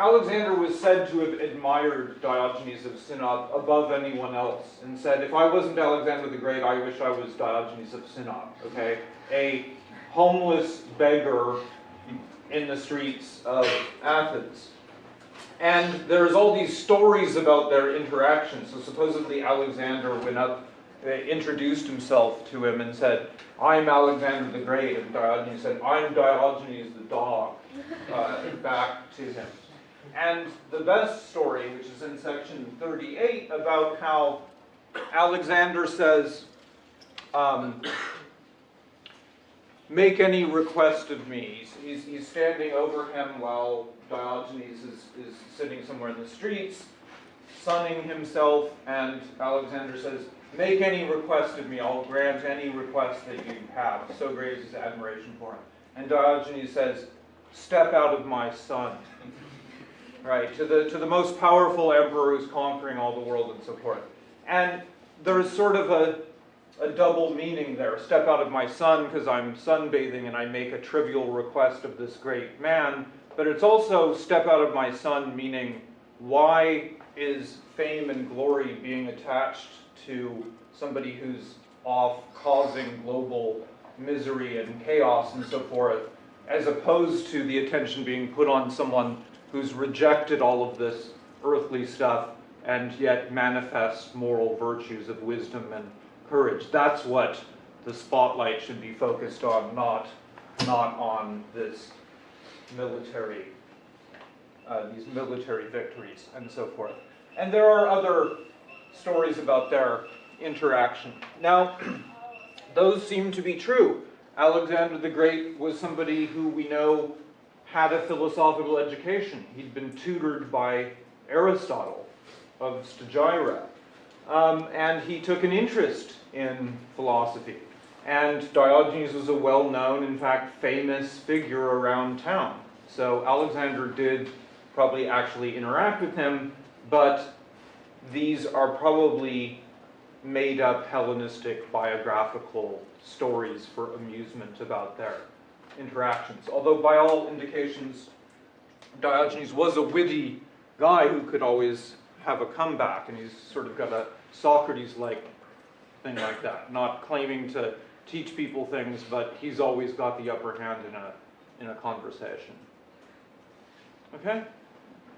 Alexander was said to have admired Diogenes of Sinope above anyone else and said, if I wasn't Alexander the Great, I wish I was Diogenes of Sinope, okay? A homeless beggar in the streets of Athens. And there's all these stories about their interactions. So supposedly Alexander went up, uh, introduced himself to him and said, I'm Alexander the Great. And Diogenes said, I'm Diogenes the dog, uh, back to him. And the best story, which is in section 38, about how Alexander says, um, make any request of me. He's, he's, standing over him while Diogenes is, is sitting somewhere in the streets, sunning himself, and Alexander says, make any request of me, I'll grant any request that you have. So great is his admiration for him. And Diogenes says, step out of my sun right, to the, to the most powerful emperor who's conquering all the world and so forth. And there's sort of a, a double meaning there. Step out of my sun because I'm sunbathing and I make a trivial request of this great man, but it's also step out of my sun meaning why is fame and glory being attached to somebody who's off causing global misery and chaos and so forth, as opposed to the attention being put on someone who's rejected all of this earthly stuff and yet manifests moral virtues of wisdom and courage. That's what the spotlight should be focused on, not, not on this military, uh, these military victories and so forth. And there are other stories about their interaction. Now, those seem to be true. Alexander the Great was somebody who we know had a philosophical education. He'd been tutored by Aristotle of Stagira. Um, and he took an interest in philosophy. And Diogenes was a well-known, in fact, famous figure around town. So Alexander did probably actually interact with him, but these are probably made up Hellenistic biographical stories for amusement about their interactions. Although by all indications, Diogenes was a witty guy who could always have a comeback, and he's sort of got a Socrates-like thing like that, not claiming to teach people things, but he's always got the upper hand in a, in a conversation. Okay?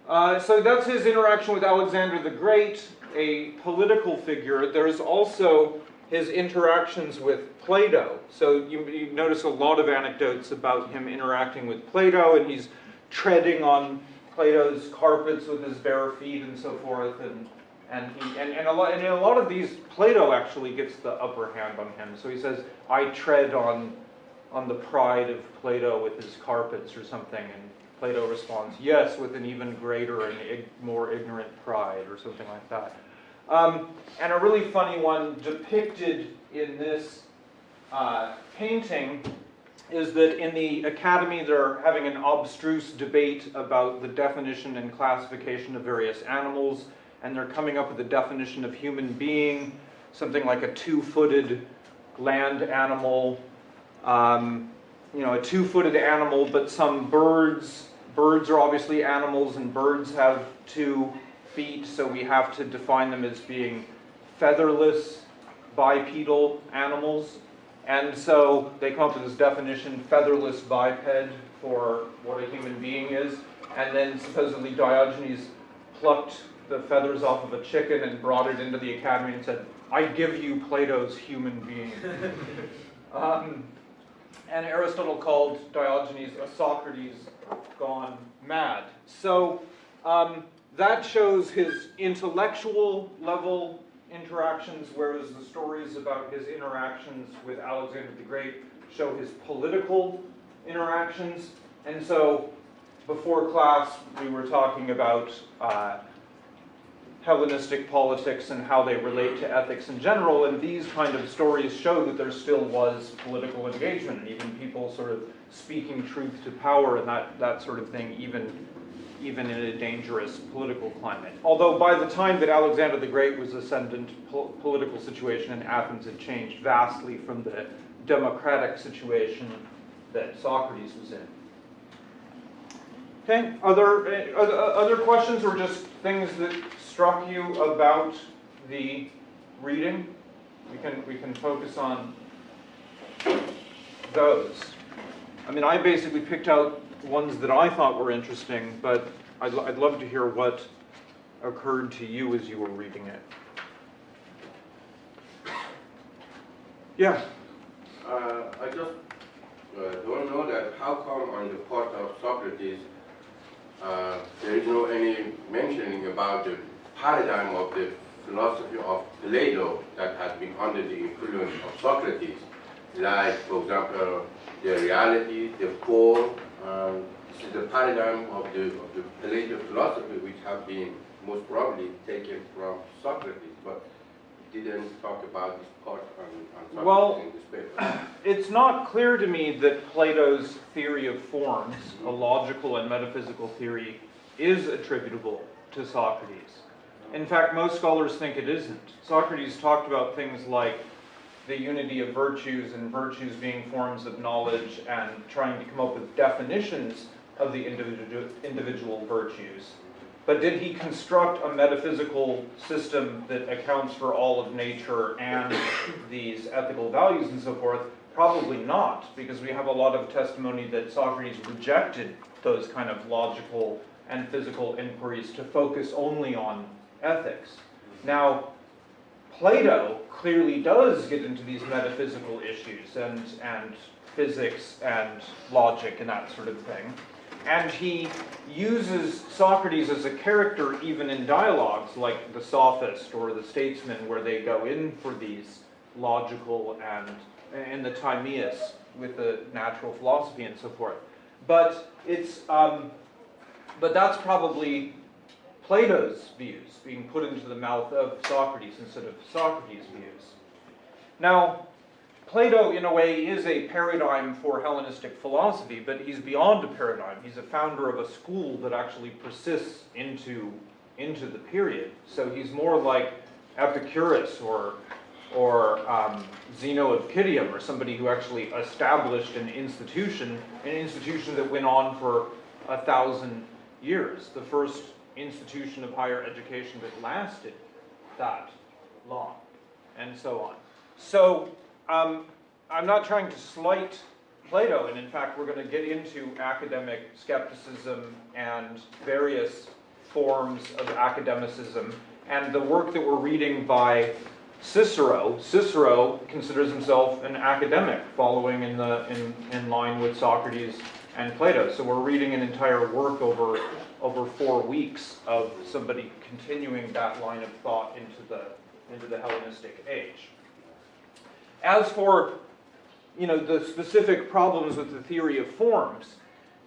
Uh, so that's his interaction with Alexander the Great, a political figure. There's also his interactions with Plato. So you, you, notice a lot of anecdotes about him interacting with Plato, and he's treading on Plato's carpets with his bare feet and so forth. And, and, he, and, and, a lot, and in a lot of these, Plato actually gets the upper hand on him. So he says, I tread on, on the pride of Plato with his carpets or something. And Plato responds, yes, with an even greater and more ignorant pride or something like that. Um, and a really funny one depicted in this uh, painting is that in the academy they're having an abstruse debate about the definition and classification of various animals and they're coming up with a definition of human being, something like a two-footed land animal, um, you know, a two-footed animal, but some birds, birds are obviously animals and birds have two feet, so we have to define them as being featherless bipedal animals. And so they come up with this definition, featherless biped, for what a human being is. And then supposedly Diogenes plucked the feathers off of a chicken and brought it into the academy and said, I give you Plato's human being. um, and Aristotle called Diogenes a Socrates gone mad. So um, that shows his intellectual level interactions, whereas the stories about his interactions with Alexander the Great show his political interactions. And so before class, we were talking about uh, Hellenistic politics and how they relate to ethics in general, and these kind of stories show that there still was political engagement, and even people sort of speaking truth to power and that, that sort of thing, even even in a dangerous political climate. Although by the time that Alexander the Great was ascendant, po political situation in Athens had changed vastly from the democratic situation that Socrates was in. Okay, other, uh, other other questions or just things that struck you about the reading? We can, we can focus on those. I mean, I basically picked out ones that I thought were interesting, but I'd, I'd love to hear what occurred to you as you were reading it. Yeah, Uh, I just uh, don't know that how come on the part of Socrates, uh, there is no any mentioning about the paradigm of the philosophy of Plato that has been under the influence of Socrates. Like, for example, the reality, the form, um, this is the paradigm of the, of the Plato philosophy which have been most probably taken from Socrates, but didn't talk about this part on, on Well- Socrates in this paper. It's not clear to me that Plato's theory of forms, a logical and metaphysical theory, is attributable to Socrates. In fact, most scholars think it isn't. Socrates talked about things like the unity of virtues and virtues being forms of knowledge and trying to come up with definitions of the individual, individual virtues. But did he construct a metaphysical system that accounts for all of nature and these ethical values and so forth? Probably not, because we have a lot of testimony that Socrates rejected those kind of logical and physical inquiries to focus only on ethics. Now, Plato clearly does get into these metaphysical issues and, and physics and logic and that sort of thing. And he uses Socrates as a character even in dialogues like the sophist or the statesman where they go in for these logical and, and the Timaeus with the natural philosophy and so forth. But it's, um, but that's probably Plato's views being put into the mouth of Socrates instead of Socrates' views. Now, Plato, in a way, is a paradigm for Hellenistic philosophy, but he's beyond a paradigm. He's a founder of a school that actually persists into, into the period. So he's more like Epicurus or, or um, Zeno of Citium, or somebody who actually established an institution, an institution that went on for a thousand years. The first institution of higher education that lasted that long, and so on. So, um, I'm not trying to slight Plato, and in fact, we're going to get into academic skepticism and various forms of academicism, and the work that we're reading by Cicero. Cicero considers himself an academic, following in the in, in line with Socrates and Plato. So we're reading an entire work over over four weeks of somebody continuing that line of thought into the into the Hellenistic age. As for you know the specific problems with the theory of forms,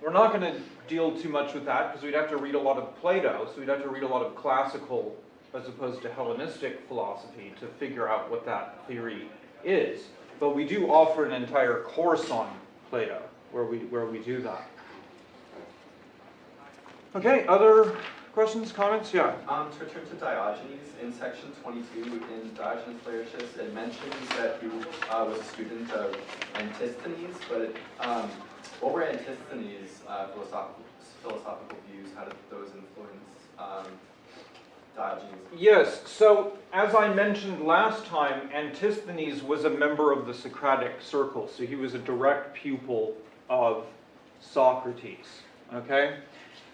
we're not going to deal too much with that because we'd have to read a lot of Plato, so we'd have to read a lot of classical as opposed to Hellenistic philosophy to figure out what that theory is. But we do offer an entire course on Plato where we where we do that. Okay, other questions, comments? Yeah. Um, to return to Diogenes, in section 22 in Diogenes Laertius, it mentions that he uh, was a student of Antisthenes, but um, what were Antisthenes' uh, philosophical, philosophical views? How did those influence um, Diogenes? Yes, so as I mentioned last time, Antisthenes was a member of the Socratic circle, so he was a direct pupil of Socrates, okay?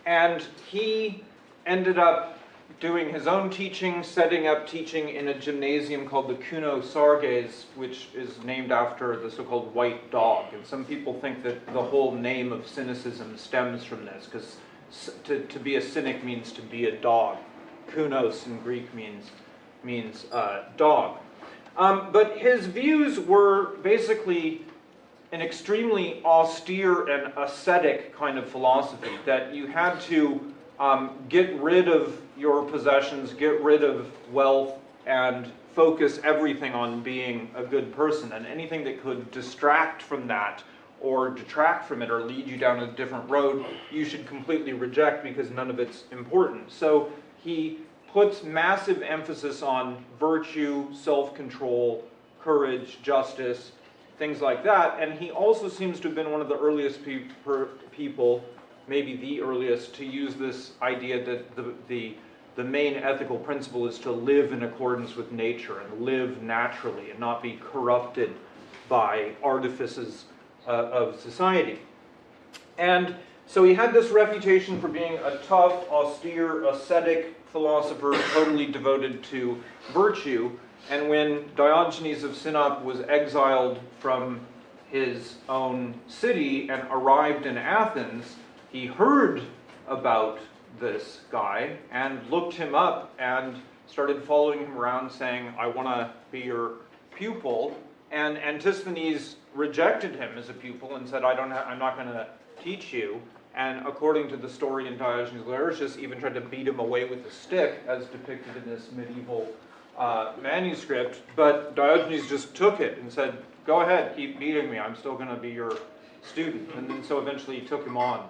And he ended up doing his own teaching, setting up teaching in a gymnasium called the Kuno Sarges, which is named after the so-called white dog. And some people think that the whole name of cynicism stems from this, because to, to be a cynic means to be a dog. Kunos in Greek means, means uh, dog. Um, but his views were basically an extremely austere and ascetic kind of philosophy that you had to um, get rid of your possessions, get rid of wealth, and focus everything on being a good person. And anything that could distract from that or detract from it or lead you down a different road, you should completely reject because none of it's important. So he puts massive emphasis on virtue, self-control, courage, justice, things like that. And he also seems to have been one of the earliest pe people maybe the earliest, to use this idea that the, the, the main ethical principle is to live in accordance with nature and live naturally and not be corrupted by artifices uh, of society. And so he had this reputation for being a tough, austere, ascetic philosopher, totally devoted to virtue. And when Diogenes of Sinope was exiled from his own city and arrived in Athens, he heard about this guy and looked him up and started following him around saying, I want to be your pupil. And Antisthenes rejected him as a pupil and said, I don't I'm not going to teach you. And according to the story in Diogenes Laertius, even tried to beat him away with a stick, as depicted in this medieval uh, manuscript. But Diogenes just took it and said, Go ahead, keep beating me. I'm still going to be your student. And then so eventually he took him on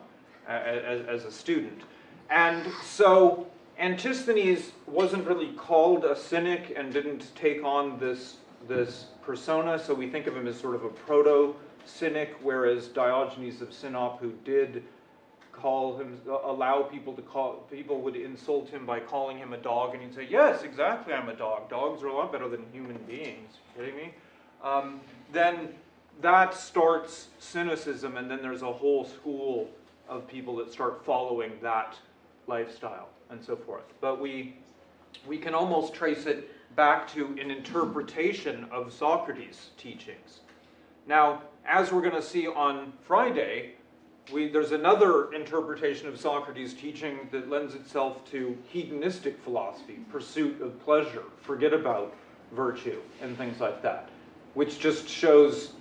as, as a student. And so Antisthenes wasn't really called a cynic and didn't take on this, this persona, so we think of him as sort of a proto cynic, whereas Diogenes of Sinope, who did call him, allow people to call, people would insult him by calling him a dog, and he'd say, Yes, exactly, I'm a dog. Dogs are a lot better than human beings. kidding me? Um, then that starts cynicism, and then there's a whole school of people that start following that lifestyle and so forth. But we, we can almost trace it back to an interpretation of Socrates' teachings. Now, as we're going to see on Friday, we, there's another interpretation of Socrates' teaching that lends itself to hedonistic philosophy, pursuit of pleasure, forget about virtue, and things like that, which just shows,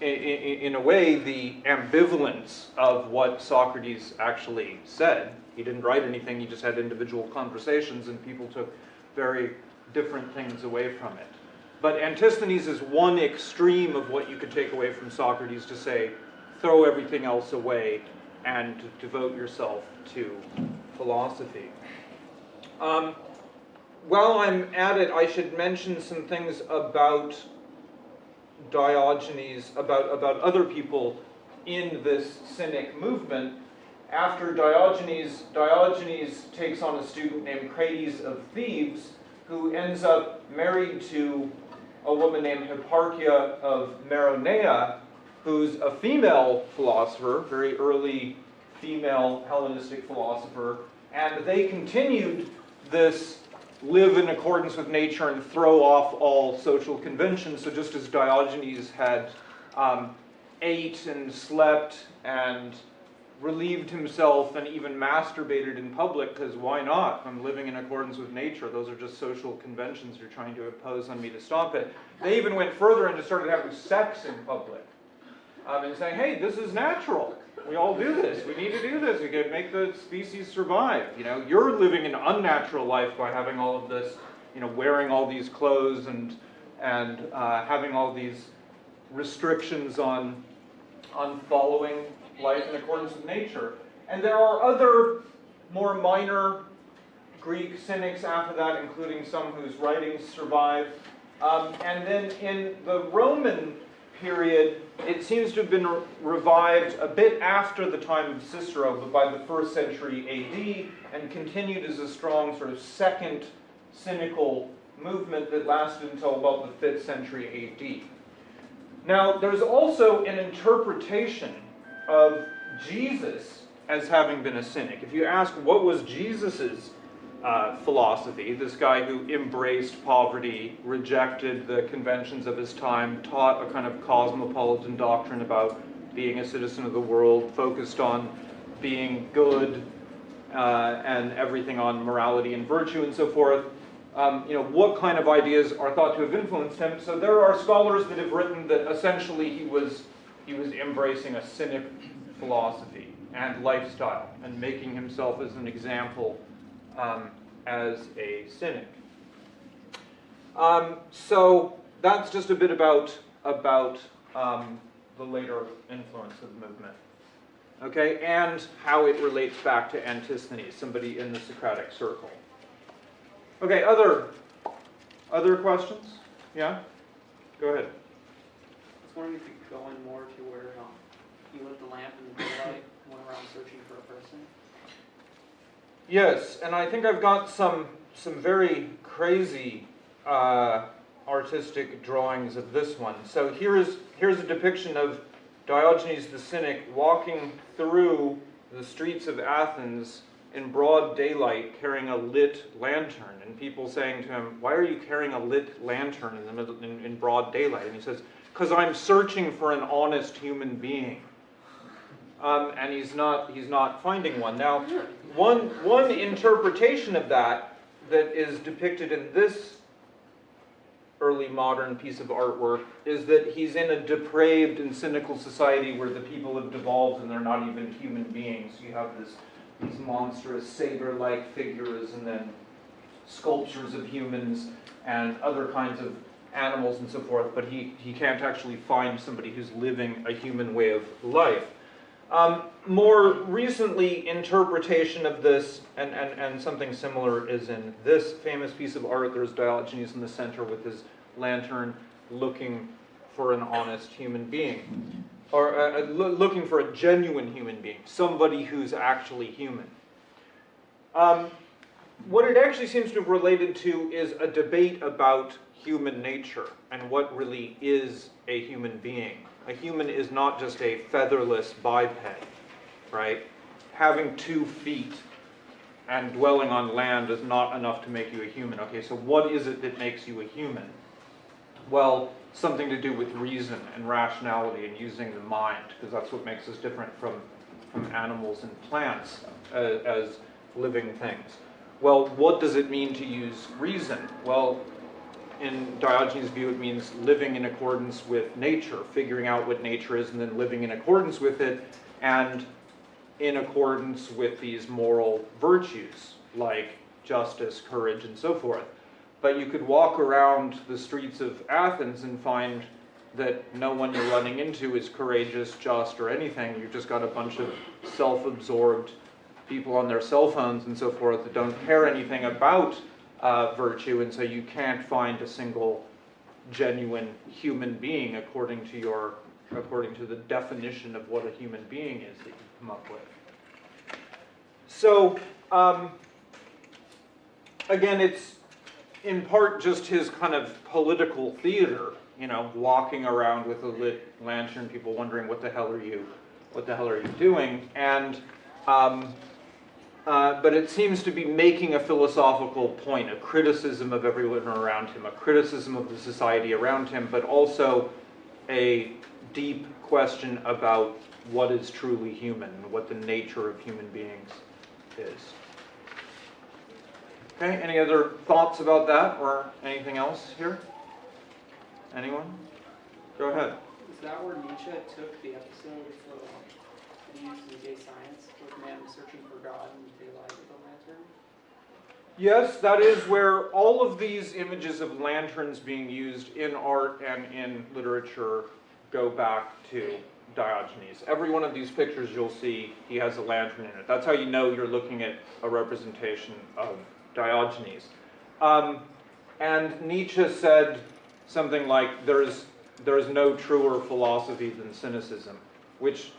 in, in, in a way, the ambivalence of what Socrates actually said. He didn't write anything, he just had individual conversations, and people took very different things away from it. But Antisthenes is one extreme of what you could take away from Socrates to say, throw everything else away and devote yourself to philosophy. Um, while I'm at it, I should mention some things about Diogenes, about, about other people in this Cynic movement. After Diogenes, Diogenes takes on a student named Crates of Thebes, who ends up married to a woman named Hipparchia of Maronea, who's a female philosopher, very early female Hellenistic philosopher, and they continued this live in accordance with nature and throw off all social conventions. So just as Diogenes had um, ate and slept and relieved himself and even masturbated in public, because why not? I'm living in accordance with nature. Those are just social conventions you're trying to impose on me to stop it. They even went further and just started having sex in public um, and saying, hey, this is natural. We all do this. We need to do this. We can make the species survive. You know, you're living an unnatural life by having all of this, you know, wearing all these clothes and and uh, having all these restrictions on on following life in accordance with nature. And there are other more minor Greek cynics after that, including some whose writings survive. Um, and then in the Roman period, it seems to have been re- revived a bit after the time of Cicero, but by the first century AD, and continued as a strong sort of second cynical movement that lasted until about the 5th century AD. Now, there's also an interpretation of Jesus as having been a cynic. If you ask what was Jesus's uh, philosophy, this guy who embraced poverty, rejected the conventions of his time, taught a kind of cosmopolitan doctrine about being a citizen of the world, focused on being good uh, and everything on morality and virtue and so forth. Um, you know, what kind of ideas are thought to have influenced him? So there are scholars that have written that essentially he was he was embracing a cynic philosophy and lifestyle and making himself as an example um, as a cynic. Um, so that's just a bit about about um, the later influence of the movement. Okay, and how it relates back to Antisthenes, somebody in the Socratic circle. Okay, other other questions? Yeah, go ahead. I was wondering if you could go in more to where um, he lit the lamp in the daylight, went around searching for a person? Yes, and I think I've got some some very crazy uh, artistic drawings of this one. So here's here's a depiction of Diogenes the Cynic walking through the streets of Athens in broad daylight carrying a lit lantern and people saying to him why are you carrying a lit lantern in the middle in, in broad daylight? And he says because i'm searching for an honest human being um, and he's not he's not finding one. Now one one interpretation of that that is depicted in this early modern piece of artwork is that he's in a depraved and cynical society where the people have devolved and they're not even human beings. You have this these monstrous saber-like figures and then sculptures of humans and other kinds of animals and so forth, but he, he can't actually find somebody who's living a human way of life. Um, more recently, interpretation of this, and, and, and something similar is in this famous piece of art. There's Diogenes in the center with his lantern looking for an honest human being, or uh, uh, looking for a genuine human being, somebody who's actually human. Um, what it actually seems to have related to is a debate about human nature and what really is a human being. A human is not just a featherless biped, right? Having two feet and dwelling on land is not enough to make you a human. Okay, so what is it that makes you a human? Well, something to do with reason and rationality and using the mind, because that's what makes us different from, from animals and plants uh, as living things. Well, what does it mean to use reason? Well, in Diogenes' view, it means living in accordance with nature, figuring out what nature is and then living in accordance with it, and in accordance with these moral virtues like justice, courage, and so forth. But you could walk around the streets of Athens and find that no one you're running into is courageous, just, or anything. You've just got a bunch of self absorbed people on their cell phones and so forth that don't care anything about uh, virtue, and so you can't find a single genuine human being according to your according to the definition of what a human being is that you come up with. So um, again, it's in part just his kind of political theater, you know, walking around with a lit lantern, people wondering what the hell are you, what the hell are you doing, and um, uh, but it seems to be making a philosophical point, a criticism of everyone around him, a criticism of the society around him, but also a deep question about what is truly human what the nature of human beings is. Okay, any other thoughts about that or anything else here? Anyone? Go ahead. Is that where Nietzsche took the episode Gay Science, where man searching for God with lantern? Yes, that is where all of these images of lanterns being used in art and in literature go back to Diogenes. Every one of these pictures you'll see, he has a lantern in it. That's how you know you're looking at a representation of Diogenes. Um, and Nietzsche said something like, there's, there's no truer philosophy than cynicism, which,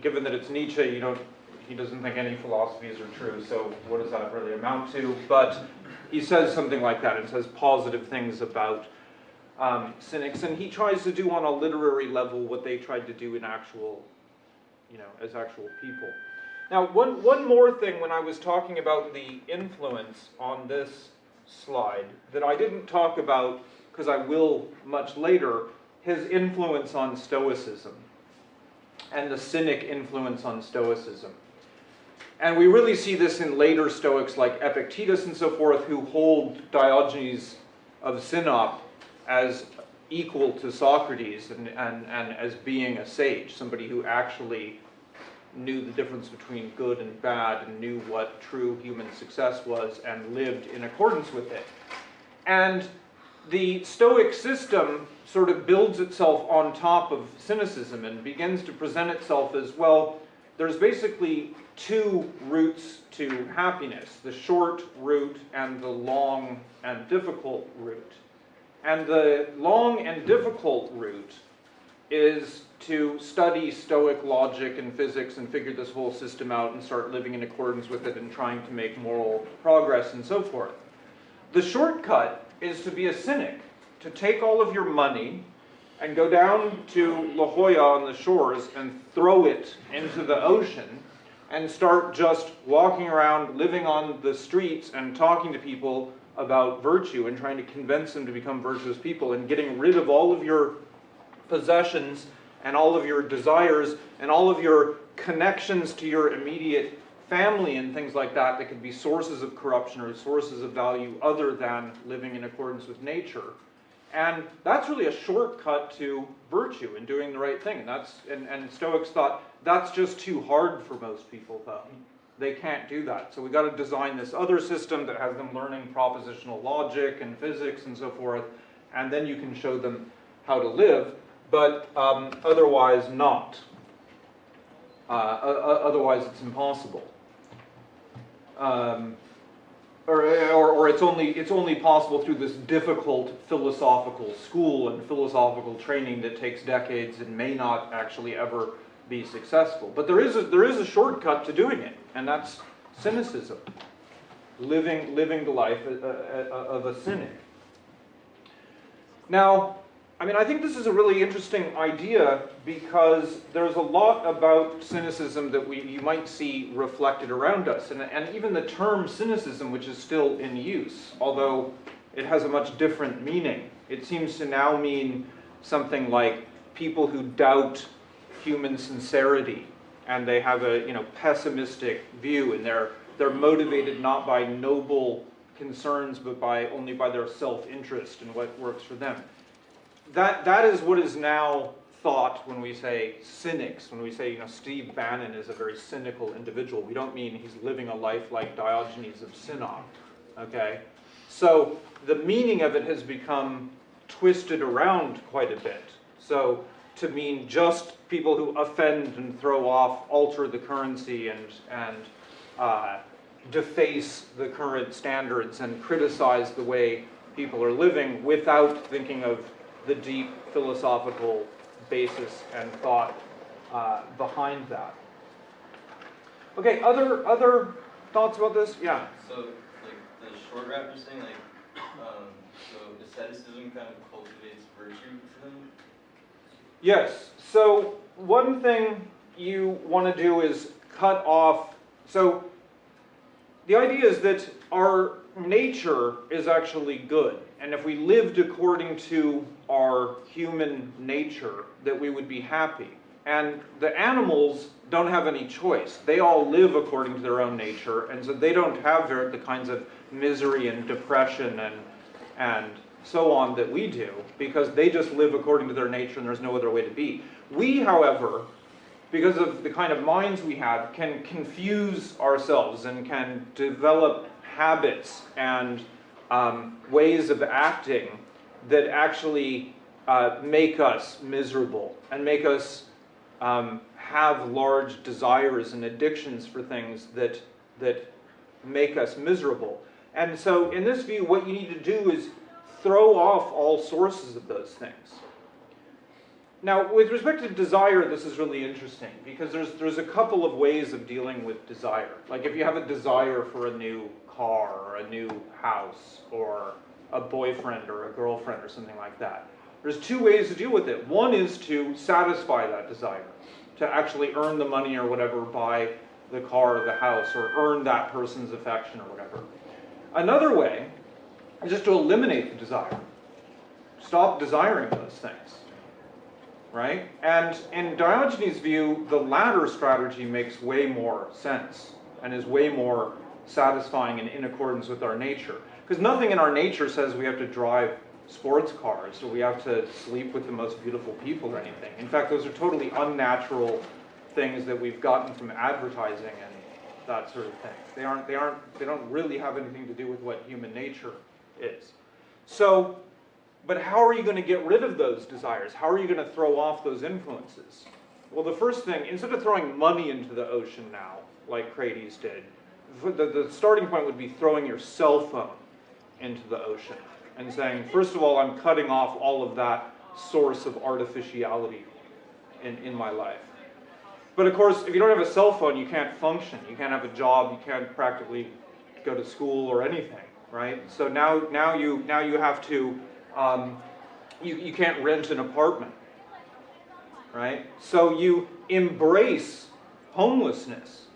given that it's Nietzsche, you don't, he doesn't think any philosophies are true, so what does that really amount to? But he says something like that, and says positive things about um, cynics, and he tries to do on a literary level what they tried to do in actual, you know, as actual people. Now, one, one more thing when I was talking about the influence on this slide that I didn't talk about, because I will much later, his influence on Stoicism and the Cynic influence on Stoicism. And we really see this in later Stoics like Epictetus and so forth, who hold Diogenes of Sinope as equal to Socrates and, and, and as being a sage, somebody who actually knew the difference between good and bad and knew what true human success was and lived in accordance with it. And the Stoic system sort of builds itself on top of cynicism and begins to present itself as well, there's basically two routes to happiness the short route and the long and difficult route. And the long and difficult route is to study Stoic logic and physics and figure this whole system out and start living in accordance with it and trying to make moral progress and so forth. The shortcut is to be a cynic, to take all of your money and go down to La Jolla on the shores and throw it into the ocean and start just walking around, living on the streets and talking to people about virtue and trying to convince them to become virtuous people and getting rid of all of your possessions and all of your desires and all of your connections to your immediate family and things like that that could be sources of corruption or sources of value other than living in accordance with nature. And that's really a shortcut to virtue and doing the right thing. And that's and, and Stoics thought that's just too hard for most people though. They can't do that. So we've got to design this other system that has them learning propositional logic and physics and so forth, and then you can show them how to live, but um, otherwise not. Uh, otherwise it's impossible. Um, or, or, or it's only it's only possible through this difficult philosophical school and philosophical training that takes decades and may not actually ever be successful. But there is a, there is a shortcut to doing it, and that's cynicism, living living the life uh, uh, of a cynic. Now, I mean, I think this is a really interesting idea because there's a lot about cynicism that we, you might see reflected around us. And, and even the term cynicism, which is still in use, although it has a much different meaning, it seems to now mean something like people who doubt human sincerity and they have a you know pessimistic view and they're they're motivated not by noble concerns but by only by their self-interest and what works for them that that is what is now thought when we say cynics when we say you know steve bannon is a very cynical individual. We don't mean he's living a life like diogenes of sinope okay? So the meaning of it has become twisted around quite a bit. So to mean just people who offend and throw off alter the currency and and uh, deface the current standards and criticize the way people are living without thinking of the deep philosophical basis and thought uh, behind that. Okay, other other thoughts about this? Yeah. So, like, the short rap you're saying, like, um, so asceticism kind of cultivates virtue for them? Yes. So one thing you want to do is cut off. So the idea is that our nature is actually good. And if we lived according to our human nature, that we would be happy. And the animals don't have any choice. They all live according to their own nature, and so they don't have the kinds of misery and depression and and so on that we do, because they just live according to their nature and there's no other way to be. We, however, because of the kind of minds we have, can confuse ourselves and can develop habits and um, ways of acting that actually uh, make us miserable and make us um, have large desires and addictions for things that that make us miserable. And so, in this view, what you need to do is throw off all sources of those things. Now, with respect to desire, this is really interesting because there's there's a couple of ways of dealing with desire. Like if you have a desire for a new car or a new house or a boyfriend or a girlfriend or something like that. There's two ways to deal with it. One is to satisfy that desire, to actually earn the money or whatever, buy the car or the house, or earn that person's affection or whatever. Another way is just to eliminate the desire. Stop desiring those things. Right? And in Diogenes' view, the latter strategy makes way more sense and is way more satisfying and in accordance with our nature. Because nothing in our nature says we have to drive sports cars or we have to sleep with the most beautiful people or anything. In fact, those are totally unnatural things that we've gotten from advertising and that sort of thing. They aren't they aren't they don't really have anything to do with what human nature is. So, but how are you going to get rid of those desires? How are you going to throw off those influences? Well, the first thing, instead of throwing money into the ocean now, like Crates did, the, the starting point would be throwing your cell phone into the ocean and saying, first of all, I'm cutting off all of that source of artificiality in, in my life. But of course, if you don't have a cell phone, you can't function. You can't have a job. You can't practically go to school or anything, right? So now, now you, now you have to, um, you, you can't rent an apartment, right? So you embrace homelessness.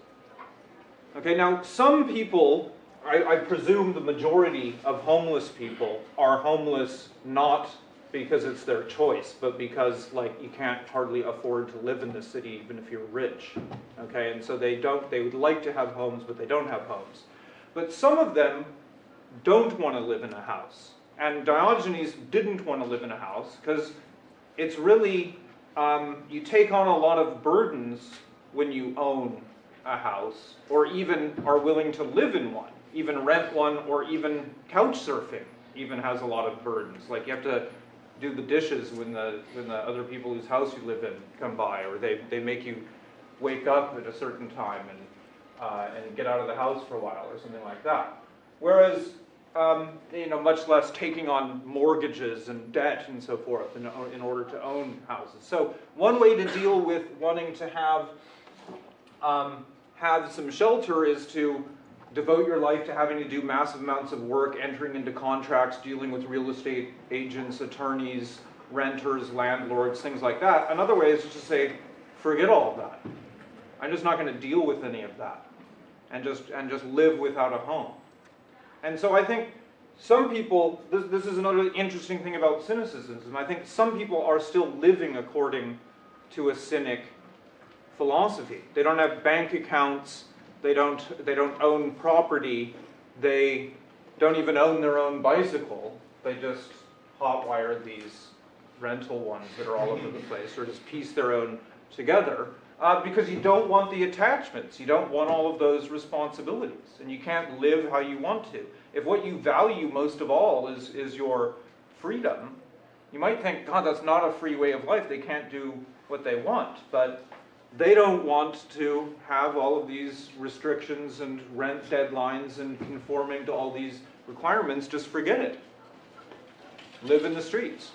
Okay, now some people, I, I presume the majority of homeless people are homeless not because it's their choice, but because like you can't hardly afford to live in the city even if you're rich. Okay, and so they don't, they would like to have homes, but they don't have homes. But some of them don't want to live in a house. And Diogenes didn't want to live in a house because it's really, um, you take on a lot of burdens when you own a house or even are willing to live in one, even rent one or even couch surfing even has a lot of burdens. Like you have to do the dishes when the, when the other people whose house you live in come by or they, they make you wake up at a certain time and, uh, and get out of the house for a while or something like that. Whereas, um, you know, much less taking on mortgages and debt and so forth in, in order to own houses. So one way to deal with wanting to have um, have some shelter is to devote your life to having to do massive amounts of work, entering into contracts, dealing with real estate agents, attorneys, renters, landlords, things like that. Another way is just to say, forget all of that. I'm just not going to deal with any of that, and just and just live without a home. And so I think some people, this, this is another interesting thing about cynicism. I think some people are still living according to a cynic philosophy. They don't have bank accounts, they don't, they don't own property, they don't even own their own bicycle, they just hotwire these rental ones that are all over the place, or just piece their own together, uh, because you don't want the attachments, you don't want all of those responsibilities, and you can't live how you want to. If what you value most of all is, is your freedom, you might think, God, that's not a free way of life, they can't do what they want, but they don't want to have all of these restrictions and rent deadlines and conforming to all these requirements, just forget it. Live in the streets.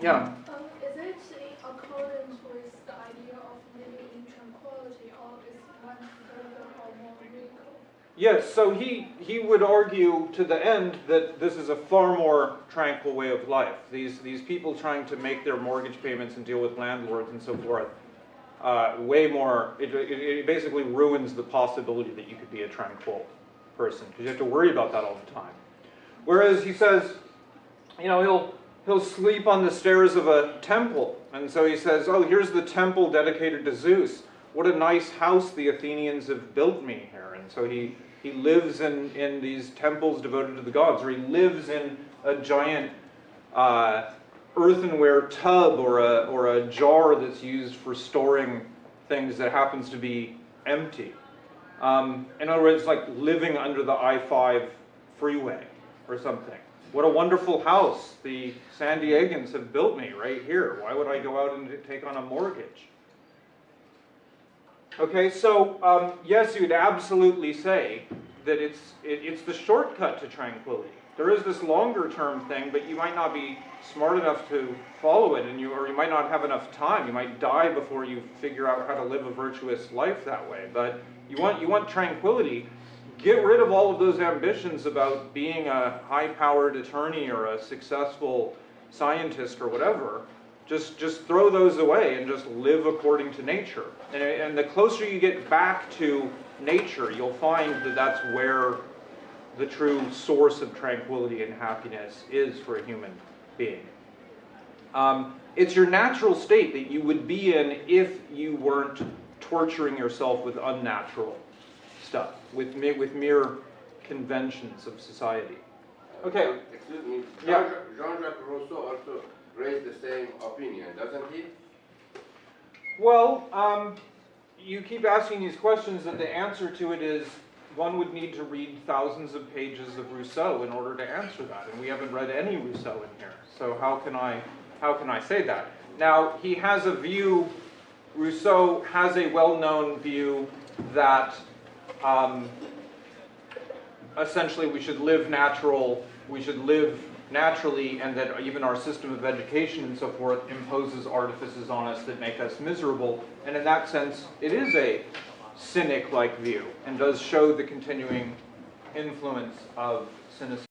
Yeah. Um, is it in accordance with the idea of living in tranquility, or is one further or more radical? Yes, so he, he would argue to the end that this is a far more tranquil way of life. These, these people trying to make their mortgage payments and deal with landlords and so forth, uh, way more, it, it, it basically ruins the possibility that you could be a tranquil person, because you have to worry about that all the time. Whereas he says, you know, he'll, he'll sleep on the stairs of a temple. And so he says, oh, here's the temple dedicated to Zeus. What a nice house the Athenians have built me here. And so he, he lives in, in these temples devoted to the gods, or he lives in a giant uh, earthenware tub or a, or a jar that's used for storing things that happens to be empty. Um, in other words, like living under the I-5 freeway or something. What a wonderful house the San Diegans have built me right here. Why would I go out and take on a mortgage? Okay, so um, yes, you'd absolutely say that it's, it, it's the shortcut to tranquility. There is this longer term thing, but you might not be smart enough to follow it, and you, or you might not have enough time. You might die before you figure out how to live a virtuous life that way. But you want, you want tranquility. Get rid of all of those ambitions about being a high-powered attorney or a successful scientist or whatever. Just, just throw those away and just live according to nature. And, and the closer you get back to nature, you'll find that that's where the true source of tranquility and happiness is for a human being. Um, it's your natural state that you would be in if you weren't torturing yourself with unnatural stuff, with, with mere conventions of society. Okay. Excuse me, Yeah. Jean- Jean-Jacques Rousseau also raised the same opinion, doesn't he? Well, um, you keep asking these questions, and the answer to it is one would need to read thousands of pages of Rousseau in order to answer that, and we haven't read any Rousseau in here. So how can I, how can I say that? Now, he has a view, Rousseau has a well-known view that um, essentially we should live natural, we should live naturally, and that even our system of education and so forth imposes artifices on us that make us miserable. And in that sense, it is a cynic-like view and does show the continuing influence of cynicism.